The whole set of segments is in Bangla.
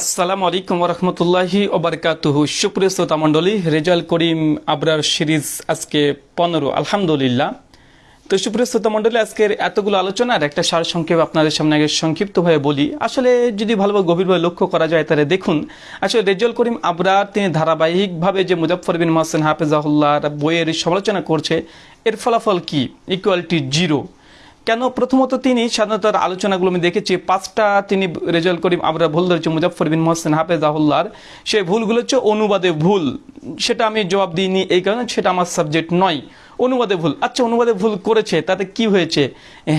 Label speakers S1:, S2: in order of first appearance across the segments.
S1: আসসালামু আলাইকুম রহমতুল্লাহি ওবরকাতুহু সুপ্রিয় শ্রোতা মণ্ডলী, রেজাল করিম আবরার সিরিজ আজকে পনেরো, আলহামদুলিল্লাহ। তো সুপ্রিয় শ্রোতা মণ্ডলী, আজকের এতগুলো আলোচনার একটা সার সংক্ষেপ আপনাদের সামনে আগে সংক্ষিপ্তভাবে বলি। আসলে যদি ভালোভাবে গভীরভাবে লক্ষ্য করা যায় তাহলে দেখুন, আসলে রেজাল করিম আবরার তিনি ধারাবাহিকভাবে যে মুজাফর বিন মোহাসেন হাফেজাহুল্লাহ বইয়ের সমালোচনা করছে, এর ফলাফল কি? ইকুয়ালিটি জিরো কেন? প্রথমত তিনি স্বাধীনতার আলোচনাগুলো আমি দেখেছি। পাঁচটা তিনি রেজাল্ট করিম, আমরা ভুল ধরেছি মুজাফর বিন মোহসেন হাফেজাহুল্লার সেই ভুলগুলো হচ্ছে অনুবাদে ভুল। সেটা আমি জবাব দিইনি এই কারণে, সেটা আমার সাবজেক্ট নয়। অনুবাদে ভুল। আচ্ছা অনুবাদে ভুল করেছে, তাতে কি হয়েছে?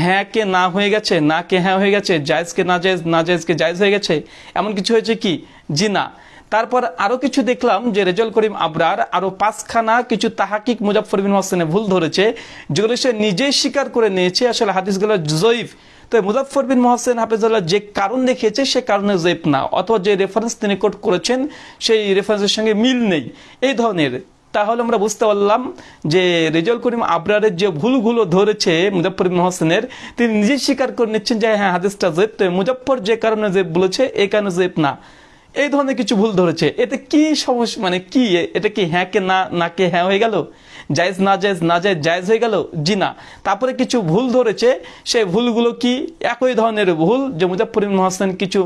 S1: হ্যাঁ কে না হয়ে গেছে, না কে হ্যাঁ হয়ে গেছে জায়েজকে না জায়েজ, না জায়েজকে জায়েজ হয়ে গেছে? এমন কিছু হয়েছে কি? জি না। তারপর আরও কিছু দেখলাম যে রেজাল করিম আবরার আরও পাঁচখানা কিছু তাহাকিক মুজাফর বিন হোসেনে ভুল ধরেছে, যেগুলো সে নিজেই স্বীকার করে নিয়েছে। আসলে হাদিসগুলো জয়ীফ। তো মুজাফর বিন মোহাসেন হাফিজুল্লাহ যে কারণ দেখিয়েছে, সে কারণে জয়ীফ না। অথবা যে রেফারেন্স তিনি কোট করেছেন, সেই রেফারেন্সের সঙ্গে মিল নেই। এই ধরনের। তাহলে আমরা বুঝতে পারলাম যে রেজাল করিম আবরারের যে ভুলগুলো ধরেছে মুজাফর হোসেনের তিনি নিজেই স্বীকার করে নিচ্ছেন যে হ্যাঁ হাদিসটা জেব তো মুজাফর যে কারণে জেব বলেছে এই কারণে জেব না। এই ধরনের কিছু ভুল ধরেছে। এতে কি সমস্যা মানে কি এটা কি হ্যাঁ কে না না কে হ্যাঁ হয়ে গেল? জায়েজ, না জায়েজ না জায়েজ জায়েজ হয়ে গেল? জি না। তারপরে কিছু ভুল ধরেছে সেই ভুলগুলো কি? একই ধরনের ভুল যে মুজাফর মহাসেন কিছু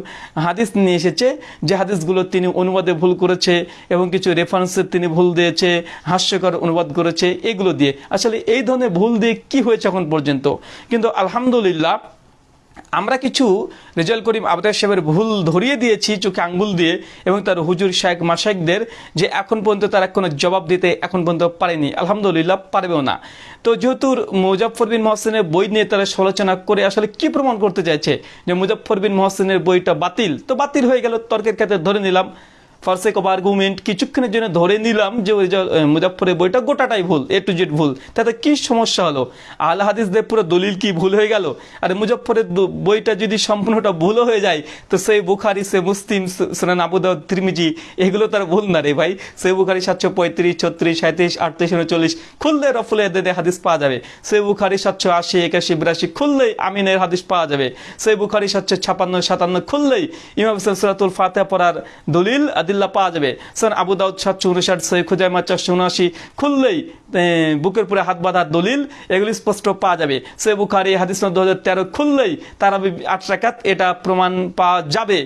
S1: হাদিস নিয়ে এসেছে, যে হাদিসগুলো তিনি অনুবাদে ভুল করেছে এবং কিছু রেফারেন্সের তিনি ভুল দিয়েছে, হাস্যকর অনুবাদ করেছে, এগুলো দিয়ে। আসলে এই ধরনের ভুল দিয়ে কি হয়েছে এখন পর্যন্ত? কিন্তু আলহামদুলিল্লাহ আমরা কিছু রেজাল করিম আবদার সাহেবের ভুল ধরিয়ে দিয়েছি, চোখে আঙ্গুল দিয়ে, এবং তার হুজুর শাহেক মাসাইকদের যে এখন পর্যন্ত তারা কোনো জবাব দিতে এখন পর্যন্ত পারেনি। আলহামদুলিল্লাহ, পারবেও না। তো যেহেতু মুজাফর বিন মহসেনের বই নিয়ে তারা সমালোচনা করে আসলে কি প্রমাণ করতে চাইছে? যে মুজাফর বিন মহসেনের বইটা বাতিল, তো বাতিল হয়ে গেল, তর্কের ক্ষেত্রে ধরে নিলাম। ফার্সেক অফ আর্গুমেন্ট কিছুক্ষণের জন্য ধরে নিলাম যে ওই মুজাফরের বইটা গোটাটাই ভুল এ টু জেড ভুল। তাতে কি সমস্যা হলো? আল হাদিসদের পুরো দলিল কি ভুল হয়ে গেল? আর মুজাফরের বইটা যদি সম্পূর্ণটা ভুলও হয়ে যায়, তো সেই বুখারি সে মুসলিম সোনান আবুদাউদ ত্রিমিজি, এগুলো তার ভুল না রে ভাই। সেই বুখারি সাতশো পঁয়ত্রিশ, ছত্রিশ সাঁত্রিশ আটত্রিশ, উনচল্লিশ, খুললে রফুল এদের হাদিস পাওয়া যাবে। সে বুখারি সাতশো আশি, একাশি, বিরাশি, খুললেই আমিনের হাদিস পাওয়া যাবে। সেই বুখারি সাতশো ছাপান্ন, সাতান্ন, খুললেই ইমাম সুরাতুল ফাতে পড়ার দলিল আদিল্লা পাওয়া যাবে। স্যার আবু দাউদ সাতশো উনষাট সৈয় খুজাইমা চারশো উনআশি খুললেই বুকের পুরে হাত বাঁধার দলিল, এগুলি স্পষ্ট পাওয়া যাবে। সে বুখারি হাদিস দু হাজার তেরো খুললেই তারা আট রাকাত এটা প্রমাণ পাওয়া যাবে।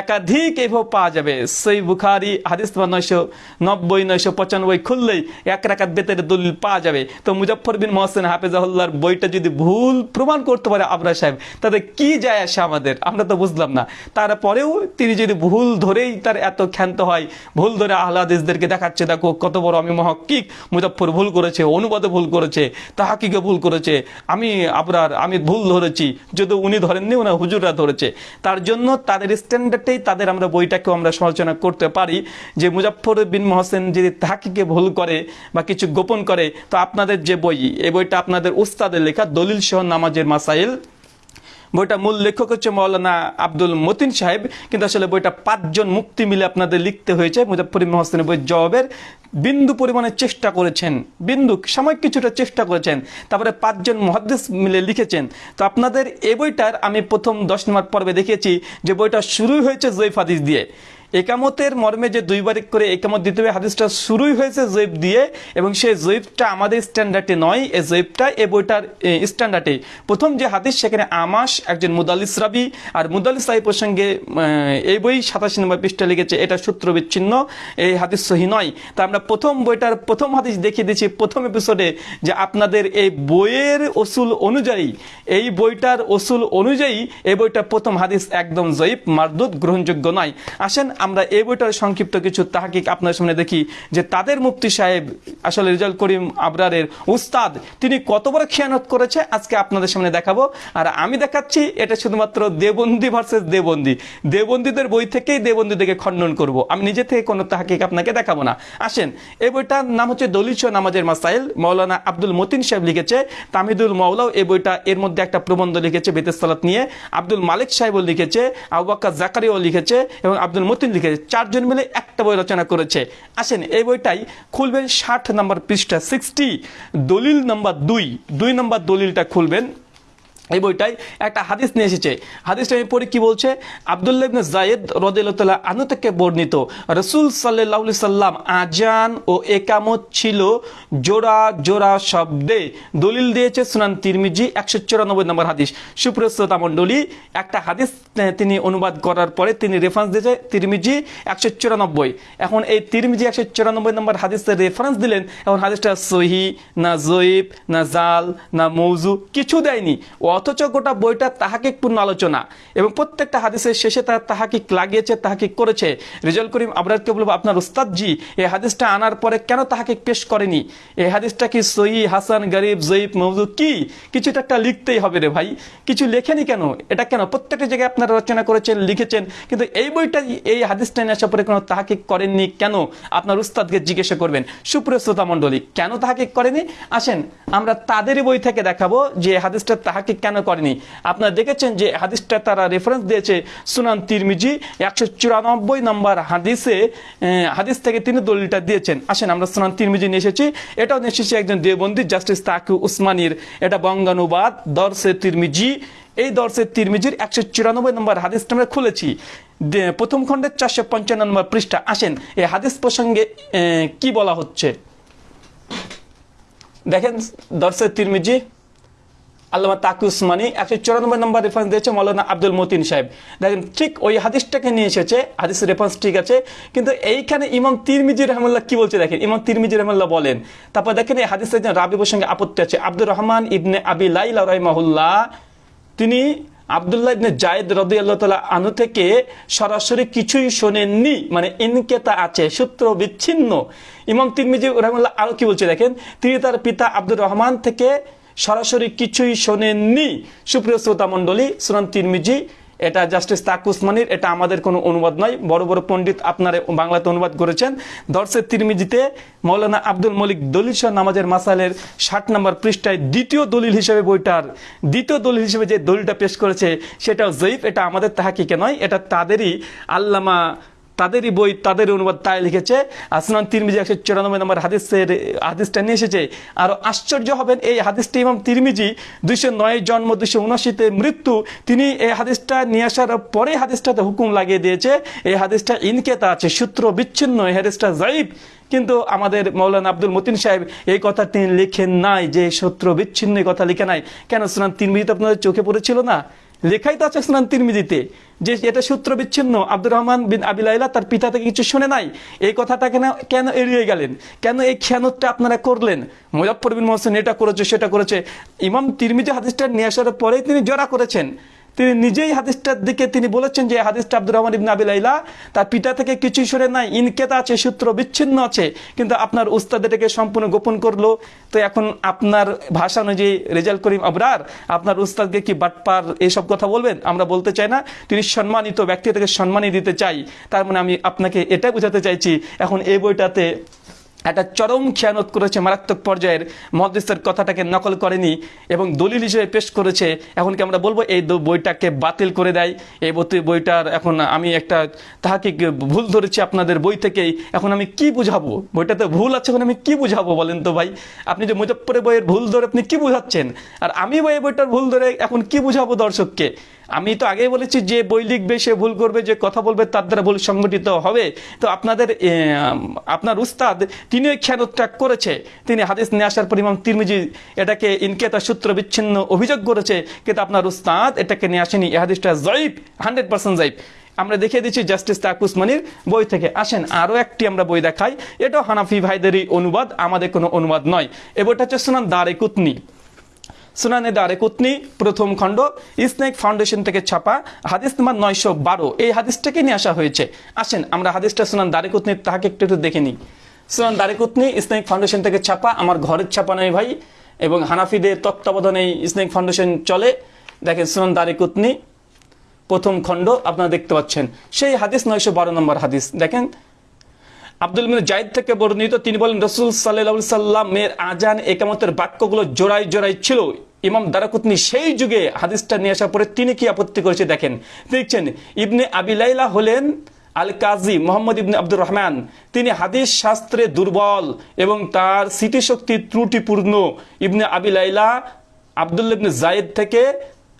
S1: একাধিক এভাবে পাওয়া যাবে। সেই বুখারি, হাদিস নয়শো নব্বই, নয়শো পঁচানব্বই খুললেই এক রাকাত বেতের দলিল পাওয়া যাবে। তো মুজফর বিন মোহসেন হাফেজাহুল্লার বইটা যদি ভুল প্রমাণ করতে পারে আবরা সাহেব, তাতে কি যায় আসে আমাদের? আমরা তো বুঝলাম না। তারপরেও তিনি যদি ভুল ধরেই তার এত ক্ষান্ত হয়, ভুল ধরে আহ্লাদিসদেরকে দেখাচ্ছে, দেখো কত বড় আমি মহকিক মুজফর ভুল করেছে, অনুবাদে ভুল করেছে, তাহাকিকে ভুল করেছে, আমি আপনার আমি ভুল ধরেছি যদি উনি ধরেননি ওনার হুজুররা ধরেছে। তার জন্য তাদের স্ট্যান্ডার্ড ক্ষেত্রেই তাদের আমরা বইটাকেও আমরা সমালোচনা করতে পারি। যে মুজাফর বিন মহসেন যদি তাহাকিকে ভুল করে বা কিছু গোপন করে, তো আপনাদের যে বই, এই বইটা আপনাদের উস্তাদের লেখা দলিল সহ নামাজের মাসাইল। বইটা মূল লেখক হচ্ছে মৌলানা আব্দুল মতিন সাহেব। কিন্তু আসলে বইটা পাঁচজন মুক্তি মিলে আপনাদের লিখতে হয়েছে। মুজাফর মহসেনের বই জবাবের বিন্দু পরিমাণে চেষ্টা করেছেন। বিন্দু, সাময়িক কিছুটা চেষ্টা করেছেন। তারপরে পাঁচজন মহাদেশ মিলে লিখেছেন। তো আপনাদের এ বইটার আমি প্রথম দশ নম্বর পর্বে দেখেছি যে বইটা শুরু হয়েছে জৈফ হাদিস দিয়ে। একামতের মর্মে যে দুইবার করে একামত দিতে হবে, হাদিসটা শুরুই হয়েছে জৈব দিয়ে এবং সেই জৈবটা আমাদের স্ট্যান্ডার্ডে নয়, এই জৈবটা এই বইটার স্ট্যান্ডার্ডে প্রথম যে হাদিস, সেখানে আমাস একজন মুদালিস রাবি, আর মুদালিস রাবি প্রসঙ্গে এই বই সাতাশি নম্বর পৃষ্ঠা লিখেছে, এটা সূত্র বিচ্ছিন্ন, এই হাদিস সহি নয়। তা আমরা প্রথম বইটার প্রথম হাদিস দেখিয়ে দিচ্ছি, প্রথম এপিসোডে যে আপনাদের এই বইয়ের ওসুল অনুযায়ী, এই বইটার ওসুল অনুযায়ী, এই বইটার প্রথম হাদিস একদম জয়ীব মারদুদ, গ্রহণযোগ্য নয়। আসেন আমরা এই বইটার সংক্ষিপ্ত কিছু তাহাকিক আপনার সামনে দেখি যে তাদের মুফতি সাহেব আসলে রেজাল করিম আবরারের উস্তাদ, তিনি কত বড় খেয়ানত করেছে? আজকে আপনাদের সামনে দেখাবো। আর আমি দেখাচ্ছি, এটা শুধুমাত্র দেবন্দি ভার্সেস দেবন্দি। দেবন্দীদের বই থেকেই দেবন্দীদেরকে খণ্ডন করব। আমি নিজে থেকে কোনো তাহাকিক আপনাকে দেখাবো না। আসেন, এই বইটার নাম হচ্ছে দলিল নামাজের মাসাইল। মৌলানা আব্দুল মতিন সাহেব লিখেছে, তামিদুল মৌলাও এই বইটা এর মধ্যে একটা প্রবন্ধ লিখেছে বেতেসালাত নিয়ে। আব্দুল মালিক সাহেবও লিখেছে আবাক্কা জাকারিও লিখেছে এবং আব্দুল মতিন লিখেছে চারজন মিলে একটা বই রচনা করেছে। আসেন, এই বইটাই খুলবেন ষাট নম্বর পৃষ্ঠা সিক্সটি দলিল নম্বর দুই। দুই নম্বর দলিলটা খুলবেন। এই বইটাই একটা হাদিস নিয়ে এসেছে। হাদিসটা আমি পড়ি কি বলছে? আবদুল্লাহ জায়েদ রদিল্লাহ আনু থেকে বর্ণিত, রসুল সাল্লাহ সাল্লাম আজান ও একামত ছিল জোড়া জোড়া শব্দে। দলিল দিয়েছে সুনান তিরমিজি একশো চুরানব্বই নম্বর হাদিস। সুপ্রিয় শ্রোতা মণ্ডলী, একটা হাদিস তিনি অনুবাদ করার পরে তিনি রেফারেন্স দিয়েছে তিরমিজি একশো চুরানব্বই। এখন এই তিরমিজি একশো চুরানব্বই নম্বর হাদিসের রেফারেন্স দিলেন, এখন হাদিসটা সহি, না জয়ীব, না জাল, না মৌজু, কিছু দেয়নি। অথচ গোটা বইটা তাহাকিক পূর্ণ আলোচনা। এবং প্রত্যেকটা হাদিসের শেষে তার তাহাকিক লাগিয়েছে তাহাকিক করেছে। রেজাল করিম আবরারকে বলব, আপনার উস্তাদজি, এই হাদিসটা আনার পরে কেন তাহাকিক পেশ করেনি? এই হাদিসটা কি সহি, হাসান, গরিব জয়ীব মৌজু কি? কিছু একটা লিখতেই হবে রে ভাই। কিছু লেখেনি কেন? এটা কেন? প্রত্যেকটা জায়গায় আপনারা রচনা করেছেন, লিখেছেন, কিন্তু এই বইটা, এই হাদিসটা নিয়ে আসার পরে কোনো তাহাকিক করেননি কেন? আপনার উস্তাদকে জিজ্ঞাসা করবেন। সুপ্রিয় শ্রোতা মণ্ডলী, কেন তাহাকিক করেনি? আসেন, আমরা তাদেরই বই থেকে দেখাবো যে হাদিসটা তাহাকিক কেন করেনি? আপনারা দেখেছেন যে হাদিসটা তারা রেফারেন্স দিয়েছে সুনান তিরমিজি, একশো চুরানব্বই নম্বর হাদিসে হাদিস থেকে তিনি দলিলটা দিয়েছেন। আসেন, আমরা সুনান তিরমিজি নিয়ে এসেছি। এটাও নিয়ে এসেছি একজন দেবন্দী জাস্টিস তাকু উসমানির। এটা বঙ্গানুবাদ দর্শে তিরমিজি। এই দর্শে তিরমিজির একশো চুরানব্বই নম্বর হাদিসটা আমরা খুলেছি। প্রথম খণ্ডের চারশো পঞ্চান্ন নম্বর পৃষ্ঠা। আসেন, এই হাদিস প্রসঙ্গে কি বলা হচ্ছে? দেখেন দর্শে তিরমিজি। আল্লামা তাকি উসমানী একশো চুরানব্বই নম্বর রেফারেন্স দিয়েছে মৌলানা আব্দুল মতিন সাহেব। দেখেন, ঠিক ওই হাদিসটাকে নিয়ে এসেছে হাদিসের রেফারেন্স ঠিক আছে, কিন্তু এইখানে ইমাম তিরমিজি রহমুল্লাহ কি বলছে দেখেন? ইমাম তিরমিজি রহমুল্লাহ বলেন, তারপর দেখেন এই হাদিসের একজন রাবি প্রসঙ্গে আপত্তি আছে, আব্দুর রহমান ইবনে আবি লাইলা রহমাহুল্লাহ, তিনি আবদুল্লাহ ইবনে জায়েদ রদিয়াল্লাহ তালা আনু থেকে সরাসরি কিছুই শোনেননি মানে ইনকেতা আছে, সূত্র বিচ্ছিন্ন। ইমাম তিরমিজি রহমুল্লাহ আরও কি বলছে দেখেন, তিনি তার পিতা আব্দুর রহমান থেকে সরাসরি কিছুই শোনেননি। সুপ্রিয় শ্রোতা মণ্ডলী সুনান তিরমিজি, এটা জাস্টিস তাক উসমানির, এটা আমাদের কোনো অনুবাদ নয়। বড় বড় পণ্ডিত আপনার বাংলাতে অনুবাদ করেছেন। দর্শের তিরমিজিতে মৌলানা আব্দুল মলিক দলিল শাহ নামাজের মাসালের ষাট নম্বর পৃষ্ঠায় দ্বিতীয় দলিল হিসেবে বইটার, দ্বিতীয় দলিল হিসেবে যে দলিলটা পেশ করেছে, সেটাও জয়ীফ, এটা আমাদের তাহাকিকে নয়, এটা তাদেরই আল্লামা তাদেরই বই তাদের অনুবাদ তাই লিখেছে। আসনান তিরমিজি একশো চুরানব্বই নম্বর হাদিসের, হাদিসটা নিয়ে এসেছে। আর আশ্চর্য হবেন, এই হাদিসটি ইমাম তিরমিজি দুইশো নয় জন্ম দুইশো উনআশিতে মৃত্যু, তিনি এই হাদিসটা নিয়ে আসার পরে হাদিসটাতে হুকুম লাগিয়ে দিয়েছে। এই হাদিসটা ইনকেতা আছে, সূত্র বিচ্ছিন্ন, এই হাদিসটা জাইব কিন্তু আমাদের মৌলানা আব্দুল মতিন সাহেব এই কথা তিনি লিখেন নাই, যে সূত্র বিচ্ছিন্ন কথা লিখে নাই। কেন? সুনান তিরমিজিতে আপনাদের চোখে পড়েছিল না? লেখাই তো আছে সুনান তিরমিজিতে, যে এটা সূত্র বিচ্ছিন্ন আব্দুর রহমান বিন আবিলাইলা তার পিতা থেকে কিছু শুনে নাই। এই কথাটা কেন কেন এড়িয়ে গেলেন? কেন এই খেয়ানতটা আপনারা করলেন? মুজাফর বিন মোহসেন এটা করেছে, সেটা করেছে। ইমাম তিরমিজি হাদিসটা নিয়ে আসার পরেই তিনি জড়া করেছেন। তিনি নিজেই হাদিসটার দিকে তিনি বলেছেন যে, হাদিসটা আব্দুর রহমান ইবনে আবিলাইলা তার পিতা থেকে কিছুই সরে নাই, ইনকেতা আছে, সূত্র বিচ্ছিন্ন আছে, কিন্তু আপনার উস্তাদ এটাকে সম্পূর্ণ গোপন করল। তো এখন আপনার ভাষা অনুযায়ী রেজাল্ট করিম আবরার, আপনার উস্তাদকে কি বাটপার এইসব কথা বলবেন? আমরা বলতে চাই না, তিনি সম্মানিত ব্যক্তি থেকে সম্মানই দিতে চাই। তার মানে আমি আপনাকে এটা বোঝাতে চাইছি, এখন এই বইটাতে একটা চরম খেয়ানত করেছে মারাত্মক পর্যায়ের মহাদিসের কথাটাকে নকল করেনি এবং দলিল হিসেবে পেশ করেছে। এখন কি আমরা বলব, এই বইটাকে বাতিল করে দেয়। এই বই- বইটার এখন আমি একটা তাহাকে ভুল ধরেছি আপনাদের বই থেকেই? এখন আমি কি বুঝাবো? বইটাতে ভুল আছে এখন আমি কি বুঝাবো বলেন তো ভাই? আপনি যে মুজফ্ফরের বইয়ের ভুল ধরে আপনি কি বুঝাচ্ছেন? আর আমি বই বইটার ভুল ধরে এখন কি বুঝাবো দর্শককে? আমি তো আগেই বলেছি, যে বই লিখবে, সে ভুল করবে, যে কথা বলবে, তার দ্বারা ভুল সংগঠিত হবে। তো আপনাদের আপনার উস্তাদ, তিনি ওই খেয়ানত করেছে। তিনি হাদিস নিয়ে আসার পর ইমাম তিরমিজি এটাকে ইনকেতা সূত্র বিচ্ছিন্ন অভিযোগ করেছে, কিন্তু আপনার উস্তাদ এটাকে নিয়ে আসেনি। এই হাদিসটা জয়ীব হান্ড্রেড পার্সেন্ট জয়ীব আমরা দেখিয়ে দিচ্ছি, জাস্টিস তাকুস মানির বই থেকে। আসেন, আরও একটি আমরা বই দেখাই। এটাও হানাফি ভাইদেরই অনুবাদ, আমাদের কোনো অনুবাদ নয়। এ বইটা হচ্ছে সুনান দারে কুতনি। সুনানে দারে কুতনি, প্রথম খণ্ড, ইসনেক ফাউন্ডেশন থেকে ছাপা, হাদিস নাম্বার নয়শো বারো। এই হাদিসটাকে নিয়ে আসা হয়েছে। আসেন, আমরা হাদিসটা সুনান দারে কুতনির তাহাকে একটু একটু দেখে নিই। সুনান দারে কুতনি, ইসনেক ফাউন্ডেশন থেকে ছাপা, আমার ঘরের ছাপা নয় ভাই, এবং হানাফিদের তত্ত্বাবধানে ইসনেক ফাউন্ডেশন চলে। দেখেন, সুনান দারে কুতনি, প্রথম খণ্ড, আপনারা দেখতে পাচ্ছেন। সেই হাদিস নয়শো বারো নম্বর হাদিস। দেখেন আব্দুল মিন জাইদ থেকে বর্ণিত, তিনি বলেন, রসুল সাল্লাহ সাল্লামের আজান একামতের বাক্যগুলো জোড়াই জোড়াই ছিল। ইমাম দারাকুতনি সেই যুগে হাদিসটা নিয়ে আসার পরে তিনি কি আপত্তি করেছে দেখেন। দেখছেন, ইবনে আবিলাইলা হলেন আল কাজী মোহাম্মদ ইবনে আব্দুর রহমান। তিনি হাদিস শাস্ত্রে দুর্বল এবং তার স্মৃতিশক্তি ত্রুটিপূর্ণ। ইবনে আবিলাইলা আবদুল্লা ইবনে জায়েদ থেকে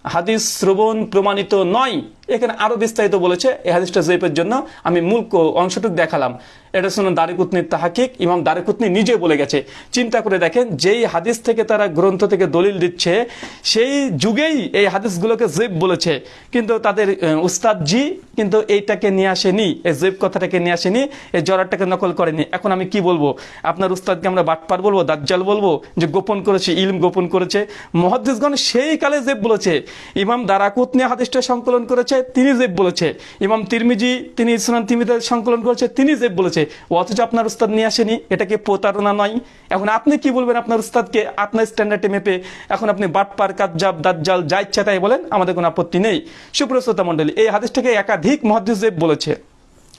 S1: হাদিস শ্রবণ প্রমাণিত নয়। এখানে আরও বিস্তারিত বলেছে এই হাদিসটা জয়ীফের জন্য। আমি মূল অংশটুকু দেখালাম। এটা শুনুন দারিকুতনির তাহাকিক ইমাম দারিকুতনি নিজে বলে গেছে। চিন্তা করে দেখেন যেই হাদিস থেকে তারা গ্রন্থ থেকে দলিল দিচ্ছে সেই যুগেই এই হাদিসগুলোকে জেব বলেছে। কিন্তু তাদের আহ, উস্তাদ জি কিন্তু এইটাকে নিয়ে আসেনি এই জেব কথাটাকে নিয়ে আসেনি এই জরাটাকে নকল করেনি। এখন আমি কি বলব? আপনার উস্তাদকে আমরা বাটপার বলব দাজ্জাল বলব যে গোপন করেছে ইলম গোপন করেছে। মহাদ্দিসগণ সেই কালে জেব বলেছে। ইমাম দারাকুতনি হাদিসটা সংকলন করেছে তিনি জেব বলেছে। ইমাম তিরমিজি, তিনি ইসলাম তিমিদের সংকলন করেছে তিনি জেব বলেছে অথচ আপনার উস্তাদ নিয়ে আসেনি, এটা কি প্রতারণা নয়? এখন আপনি কি বলবেন আপনার উস্তাদকে? আপনার স্ট্যান্ডার্ডে মেপে এখন আপনি বাটপার, কাজ্জাব, দাজ্জাল, যা ইচ্ছা তাই বলেন, আমাদের কোনো আপত্তি নেই। সুপ্রশ্রোতা মণ্ডলী, এই হাদিসটাকে একাধিক মহাদ্দিস জেব বলেছে।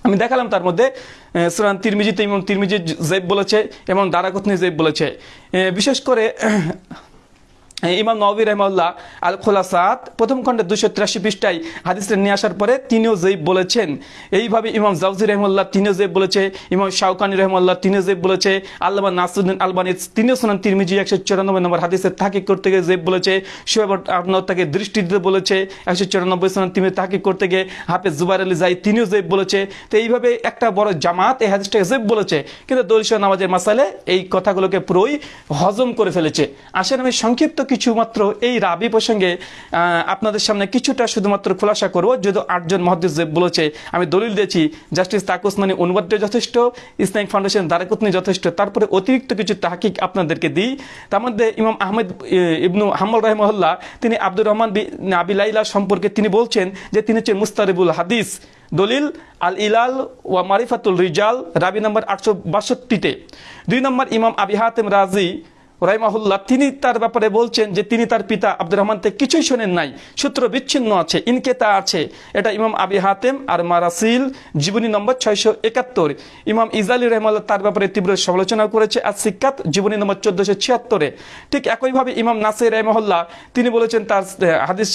S1: আমি দেখালাম তার মধ্যে সুরান তিরমিজিতে এবং তিরমিজি জেব বলেছে এবং দারাকুতনি জেব বলেছে। বিশেষ করে ইমাম নবী রহমাল্লাহ আল খোলাসাত প্রথম খণ্ডে দুশো তিরাশি পৃষ্ঠায় হাদিসটা নিয়ে আসার পরে তিনিও জেব বলেছেন। এইভাবে ইমাম জাউজি রহমাল্লাহ তিনিও জেব বলেছে, ইমাম শাউকানি রহমাল্লাহ তিনিও জেব বলেছে, আল্লামা নাসুদ্দিন আলবানি তিনিও শোনান তিরমিজি একশো চুরানব্বই নম্বর হাদিসের তাকিক করতে গিয়ে জেব বলেছে শোয়েব আপনার তাকে দৃষ্টি দিতে বলেছে, একশো চুরানব্বই শোনান তিনি তাকিক করতে গিয়ে হাফেজ জুবাইর আলী যাই তিনিও জেব বলেছে। তো এইভাবে একটা বড় জামাত এই হাদিসটাকে জেব বলেছে, কিন্তু দলিশা নামাজের মাসালে এই কথাগুলোকে পুরোই হজম করে ফেলেছে। আসলে আমি সংক্ষিপ্ত কিছু মাত্র এই রাবি প্রসঙ্গে আপনাদের সামনে কিছুটা শুধুমাত্র খোলাসা করব। যদি আটজন মহাদিস বলেছে, আমি দলিল দিয়েছি, জাস্টিস তাকুসমানি অনুবাদ্য যথেষ্ট, ইসলামিক ফাউন্ডেশন দারাকুতনি যথেষ্ট, তারপরে অতিরিক্ত কিছু তাহাকিক আপনাদেরকে দিই। তার মধ্যে ইমাম আহমেদ ইবনু হাম্মল রহমহল্লা তিনি আব্দুর রহমান আবিলাইলা সম্পর্কে তিনি বলছেন যে তিনি হচ্ছেন মুস্তারিবুল হাদিস। দলিল, আল ইলাল ওয়া মারিফাতুল রিজাল, রাবি নম্বর আটশো বাষট্টিতে। দুই নম্বর ইমাম আবি হাতেম রাজি রাইমাহুল্লাহ তিনি তার ব্যাপারে বলছেন যে তিনি তার পিতা আব্দুর রহমান থেকে কিছুই শোনেন নাই। সূত্র বিচ্ছিন্ন আছে, ইনকেতা আছে। এটা ইমাম আবি হাতেম আর মারাসিল, জীবনী নম্বর ছয়শো একাত্তর। ইমাম ইজালি রহমাল্লাহ তার ব্যাপারে তীব্র সমালোচনা করেছে। আর সিক্কাত, জীবনী নম্বর চোদ্দশো ছিয়াত্তরে। ঠিক একইভাবে ইমাম নাসির রহমহল্লা তিনি বলেছেন তার হাদিস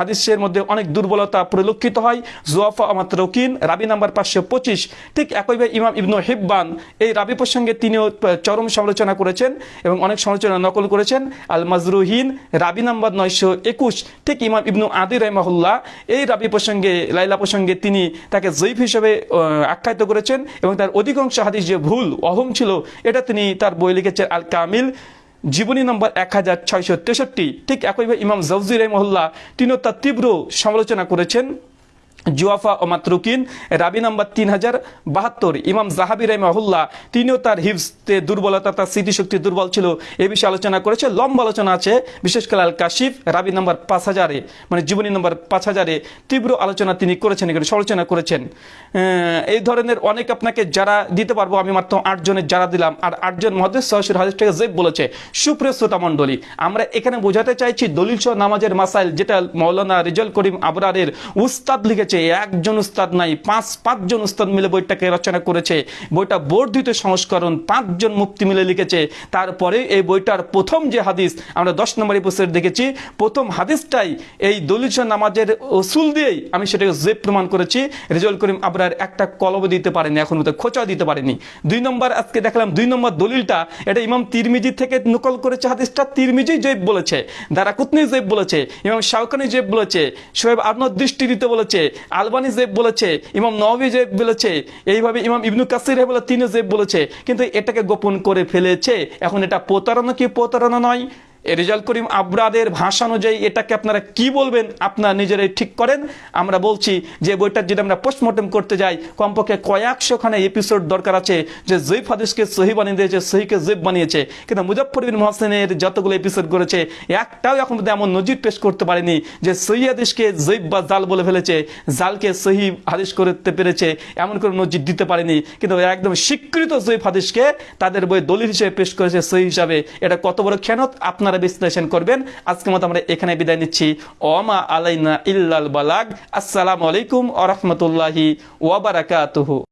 S1: হাদিসের মধ্যে অনেক দুর্বলতা পরিলক্ষিত হয়। জোয়াফা আমাত রকিন, রাবি নাম্বার পাঁচশো পঁচিশ। ঠিক একইভাবে ইমাম ইবনু হিব্বান, এই রাবি প্রসঙ্গে তিনিও চরম সমালোচনা করেছেন এবং অনেক সমালোচনা নকল করেছেন আল মাজরুহিন রাবি নাম্বার নয়শো একুশ, ঠিক ইমাম ইবনু আদি রহমাহুল্লাহ। এই রাবি প্রসঙ্গে, লাইলা প্রসঙ্গে তিনি তাকে জৈফ হিসেবে আখ্যায়িত করেছেন এবং তার অধিকাংশ হাদিস যে ভুল, অহম ছিল, এটা তিনি তার বই লিখেছেন আল কামিল জীবনী নম্বর এক হাজার ছয়শো তেষট্টি। ঠিক একইভাবে ইমাম জৌজি রহমহল্লা তিনিও তার তীব্র সমালোচনা করেছেন। জুয়াফা ও মাতরুকিন, রাবি নাম্বার তিন হাজার বাহাত্তর, ইমাম জাহাবি রহমাহুল্লাহ, তিনিও তার হিফসতে দুর্বলতা, তার স্মৃতিশক্তি দুর্বল ছিল, এ বিষয়ে আলোচনা করেছে, লম্বা আলোচনা আছে, বিশেষ করে আল কাশিফ রাবি নাম্বার পাঁচ হাজারে মানে জীবনী নম্বর পাঁচ হাজারে তীব্র আলোচনা তিনি করেছেন এখানে সমালোচনা করেছেন। এই ধরনের অনেক আপনাকে যারা দিতে পারব, আমি মাত্র আটজনের যারা দিলাম, আর আটজন মহাদেশ সহসুর হাদিসটাকে জেব বলেছে, সুপ্রিয় শ্রোতা মণ্ডলী, আমরা এখানে বোঝাতে চাইছি দলিল নামাজের মাসাইল, যেটা মৌলানা রিজল করিম আবরারের উস্তাদ লিখেছে, একজন উস্তাদ নাই, পাঁচ, পাঁচজন উস্তাদ মিলে বইটাকে রচনা করেছে। বইটা বর্ধিত সংস্করণ, পাঁচজন মুক্তি মিলে লিখেছে। তারপরে এই বইটার প্রথম যে হাদিস, আমরা দশ নম্বর এপিসোড দেখেছি, প্রথম হাদিসটাই এই সহ নামাজের ওসুল দিয়েই আমি সেটাকে জেব প্রমাণ করেছি। রিজল করিম আবরার একটা কলব দিতে পারেনি, এখন মতো খোঁচা দিতে পারেনি। দুই নম্বর আজকে দেখলাম, দুই নম্বর দলিলটা, এটা ইমাম তিরমিজি থেকে নকল করেছে হাদিসটা, তিরমিজি জৈব বলেছে, দারাকুতনি জৈব বলেছে, ইমাম শাহকানি জৈব বলেছে শোয়েব আবনদ দৃষ্টি দিতে বলেছে আলবানি জেব বলেছে, ইমাম নবী জেব বলেছে, এইভাবে ইমাম ইবনু কাসির বলে তিনি জেব বলেছে। কিন্তু এটাকে গোপন করে ফেলেছে। এখন এটা প্রতারণা কি প্রতারণা নয়? রেজাল করিম আবরাদের ভাষা অনুযায়ী এটাকে আপনারা কি বলবেন? আপনারা নিজেরাই ঠিক করেন। আমরা বলছি যে বইটার যদি আমরা পোস্টমর্টম করতে যাই, কমপক্ষে কয়েকশো খানে এপিসোড দরকার আছে যে জৈফ হাদিসকে সহি বানিয়ে দিয়েছে, সহিকে জৈব বানিয়েছে। কিন্তু মুজফর বিন মহসেনের যতগুলো এপিসোড করেছে, একটাও এখন এমন নজির পেশ করতে পারেনি যে সহি হাদিসকে জৈব বা জাল বলে ফেলেছে, জালকে সহি হাদিস করতে পেরেছে, এমন কোনো নজির দিতে পারেনি। কিন্তু একদম স্বীকৃত জৈব হাদিসকে তাদের বই দলিল হিসেবে পেশ করেছে সহি হিসাবে। এটা কত বড় খেয়ানত? আপনারা বিশ্লেষণ করবেন। আজকের মতো আমরা এখানে বিদায় নিচ্ছি। ওমা আলাইনা ইল্লাল বালাগ। আসসালামু আলাইকুম আ রহমতুল্লাহি ওয়াবারাকাতুহু